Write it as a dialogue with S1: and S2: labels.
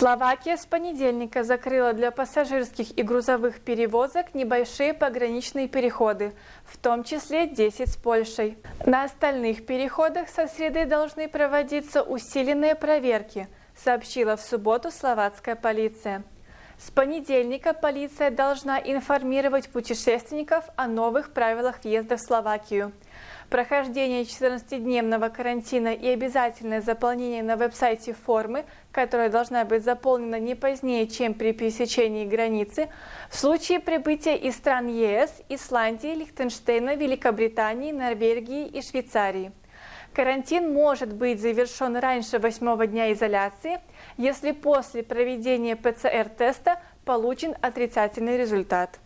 S1: Словакия с понедельника закрыла для пассажирских и грузовых перевозок небольшие пограничные переходы, в том числе 10 с Польшей. На остальных переходах со среды должны проводиться усиленные проверки, сообщила в субботу словацкая полиция. С понедельника полиция должна информировать путешественников о новых правилах въезда в Словакию. Прохождение 14-дневного карантина и обязательное заполнение на веб-сайте формы, которая должна быть заполнена не позднее, чем при пересечении границы, в случае прибытия из стран ЕС, Исландии, Лихтенштейна, Великобритании, Норвегии и Швейцарии. Карантин может быть завершен раньше восьмого дня изоляции, если после проведения ПЦР-теста получен отрицательный результат.